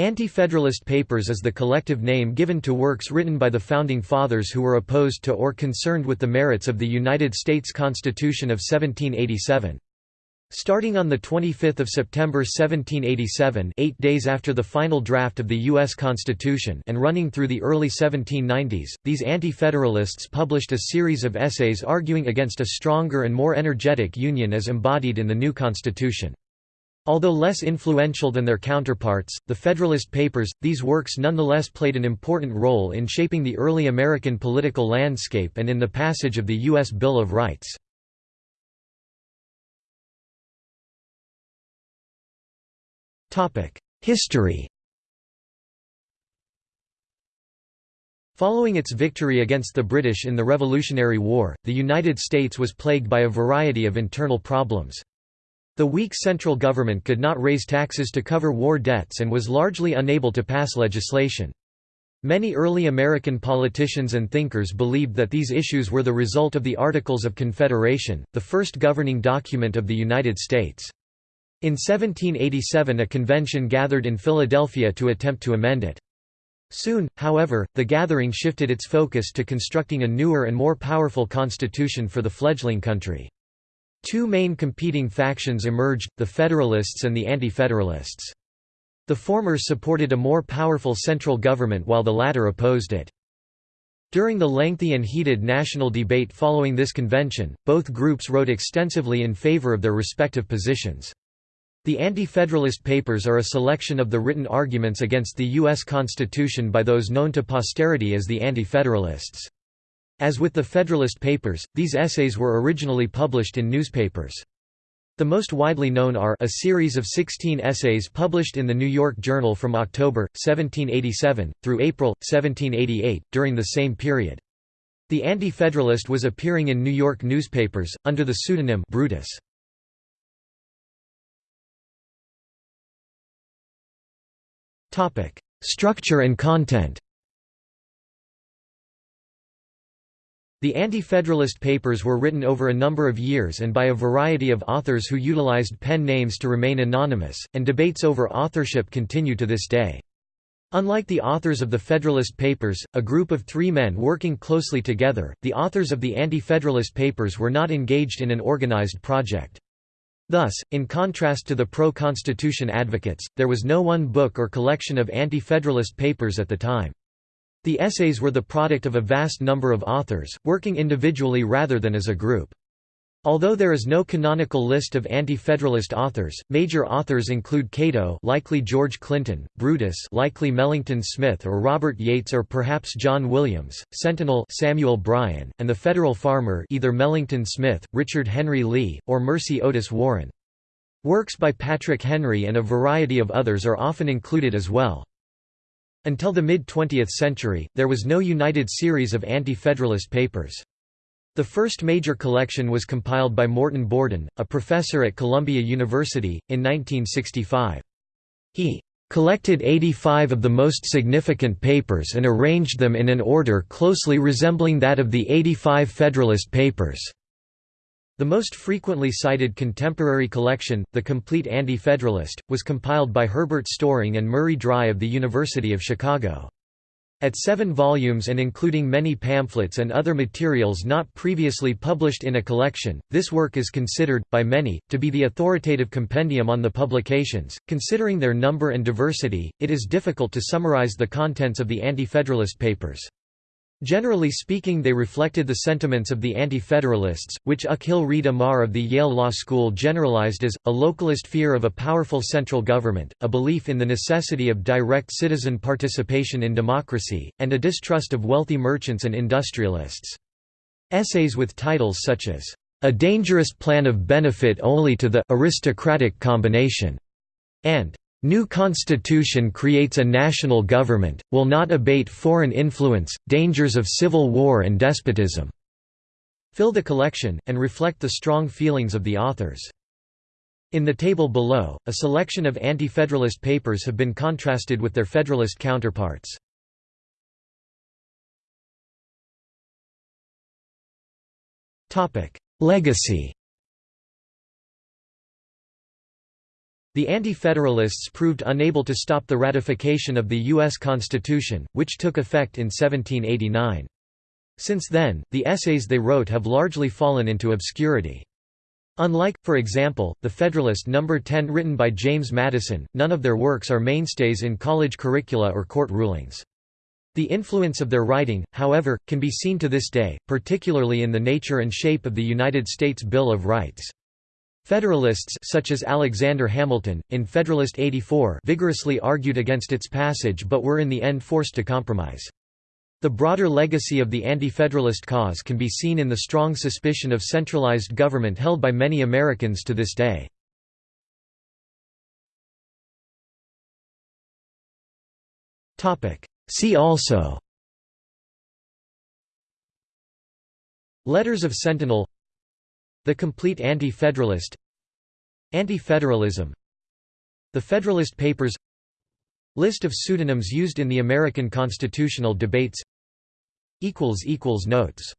Anti-Federalist Papers is the collective name given to works written by the Founding Fathers who were opposed to or concerned with the merits of the United States Constitution of 1787. Starting on 25 September 1787 eight days after the final draft of the U.S. Constitution and running through the early 1790s, these Anti-Federalists published a series of essays arguing against a stronger and more energetic Union as embodied in the new Constitution. Although less influential than their counterparts, the Federalist Papers, these works nonetheless played an important role in shaping the early American political landscape and in the passage of the U.S. Bill of Rights. History Following its victory against the British in the Revolutionary War, the United States was plagued by a variety of internal problems. The weak central government could not raise taxes to cover war debts and was largely unable to pass legislation. Many early American politicians and thinkers believed that these issues were the result of the Articles of Confederation, the first governing document of the United States. In 1787 a convention gathered in Philadelphia to attempt to amend it. Soon, however, the gathering shifted its focus to constructing a newer and more powerful constitution for the fledgling country. Two main competing factions emerged, the Federalists and the Anti-Federalists. The former supported a more powerful central government while the latter opposed it. During the lengthy and heated national debate following this convention, both groups wrote extensively in favor of their respective positions. The Anti-Federalist Papers are a selection of the written arguments against the U.S. Constitution by those known to posterity as the Anti-Federalists. As with the Federalist Papers, these essays were originally published in newspapers. The most widely known are a series of 16 essays published in the New York Journal from October, 1787, through April, 1788, during the same period. The Anti-Federalist was appearing in New York newspapers, under the pseudonym Brutus. Structure and content The Anti-Federalist Papers were written over a number of years and by a variety of authors who utilized pen names to remain anonymous, and debates over authorship continue to this day. Unlike the authors of the Federalist Papers, a group of three men working closely together, the authors of the Anti-Federalist Papers were not engaged in an organized project. Thus, in contrast to the pro-Constitution advocates, there was no one book or collection of Anti-Federalist papers at the time. The essays were the product of a vast number of authors, working individually rather than as a group. Although there is no canonical list of anti-federalist authors, major authors include Cato, likely George Clinton, Brutus, likely Melancton Smith or Robert Yates or perhaps John Williams, Centinel, Samuel Bryan, and the Federal Farmer, either Melancton Smith, Richard Henry Lee, or Mercy Otis Warren. Works by Patrick Henry and a variety of others are often included as well. Until the mid-20th century, there was no united series of anti-federalist papers. The first major collection was compiled by Morton Borden, a professor at Columbia University, in 1965. He collected 85 of the most significant papers and arranged them in an order closely resembling that of the 85 Federalist Papers. The most frequently cited contemporary collection, The Complete Anti-Federalist, was compiled by Herbert Storing and Murray Dry of the University of Chicago. At seven volumes and including many pamphlets and other materials not previously published in a collection, this work is considered, by many, to be the authoritative compendium on the publications. Considering their number and diversity, it is difficult to summarize the contents of the Anti-Federalist Papers. Generally speaking they reflected the sentiments of the Anti-Federalists, which Akhil Reed Amar of the Yale Law School generalized as, a localist fear of a powerful central government, a belief in the necessity of direct citizen participation in democracy, and a distrust of wealthy merchants and industrialists. Essays with titles such as, "'A Dangerous Plan of Benefit Only to the Aristocratic Combination' and New constitution creates a national government, will not abate foreign influence, dangers of civil war and despotism." Fill the collection, and reflect the strong feelings of the authors. In the table below, a selection of anti-federalist papers have been contrasted with their federalist counterparts. Legacy The Anti-Federalists proved unable to stop the ratification of the U.S. Constitution, which took effect in 1789. Since then, the essays they wrote have largely fallen into obscurity. Unlike, for example, the Federalist No. 10 written by James Madison, none of their works are mainstays in college curricula or court rulings. The influence of their writing, however, can be seen to this day, particularly in the nature and shape of the United States Bill of Rights. Federalists such as Alexander Hamilton, in Federalist 84 vigorously argued against its passage but were in the end forced to compromise. The broader legacy of the anti-federalist cause can be seen in the strong suspicion of centralized government held by many Americans to this day. See also Letters of Centinel the Complete Anti-Federalist Anti-Federalism. The Federalist Papers. List of pseudonyms used in the American constitutional debates. Notes